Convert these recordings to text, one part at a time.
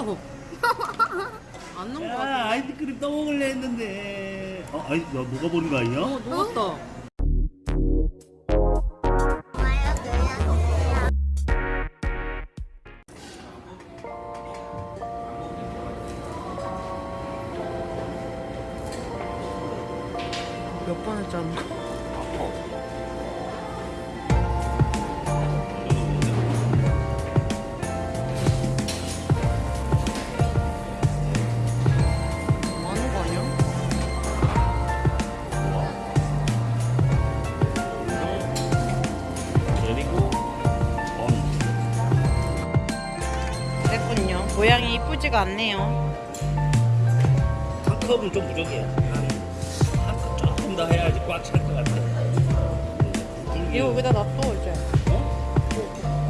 없어. 안 넣은 거 야 같아. 아이스크림 떠먹을래 했는데 어? 아이 너 보는 거 아니야? 어, 녹았다. 몇 번 했잖아. 모양이 이쁘지가 않네요. 한 컵은 좀 부족해 한컵 조금 더 해야지 꽉 찰 것 같아. 이거 여기다 놔둬 이제. 어?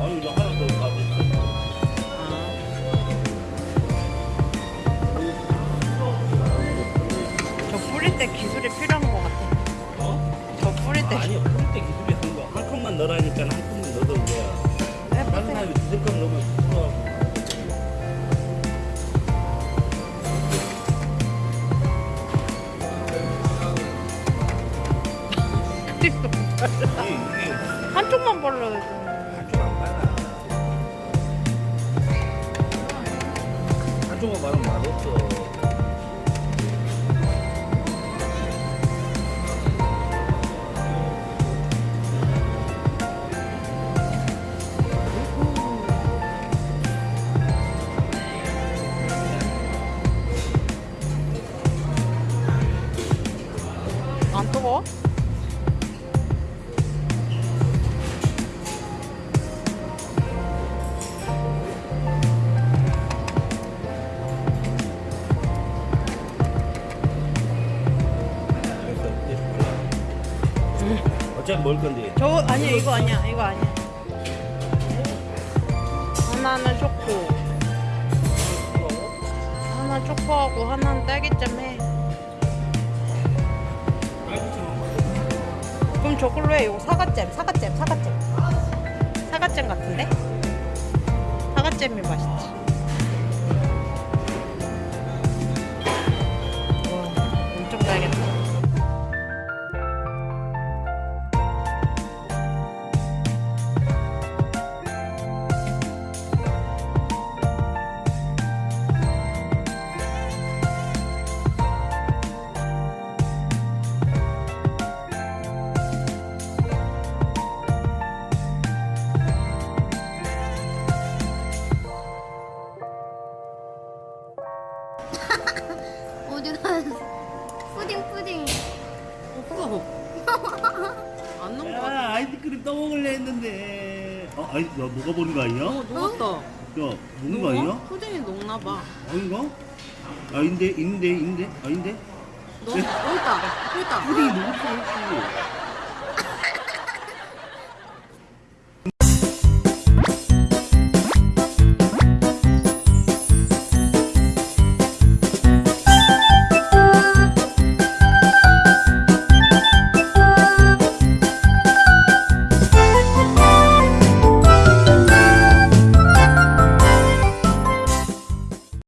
아니 이거 하나 더 가져있어 저 뿌릴 때 기술이 필요 한쪽만 발라야 돼. 한쪽만 발라 한쪽만 바르면 맛없어 어차피 먹을 건데 저 아니야 이거 아니야 이거 아니야. 하나는 초코, 하나 초코하고 하나는 딸기잼 해. 그럼 저걸로 해. 이거 사과잼, 사과잼, 사과잼. 사과잼 같은데? 사과잼이 맛있지. 갔어? 푸딩 푸딩. 없어. 안 넣은 거 같아. 야 아이스크림 떠먹을래 했는데 어? 아이 너 뭐가 보는 거 아니야? 어, 녹았다. 야 먹는 거 아니야? 푸딩이 녹나 봐. 아닌가? 아닌데 있는데 있는데 아닌데? 너 여기 있다. 여기 있다. 푸딩이 녹았어 혹시